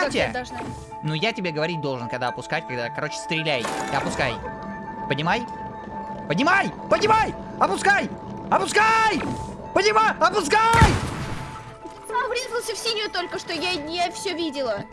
как я? Ну, я тебе говорить должен, когда опускать, когда, короче, стреляй. И опускай. Поднимай. Поднимай! Поднимай! Опускай! Опускай! Поднимай! Опускай! Врезался в синюю только что, я, я все видела.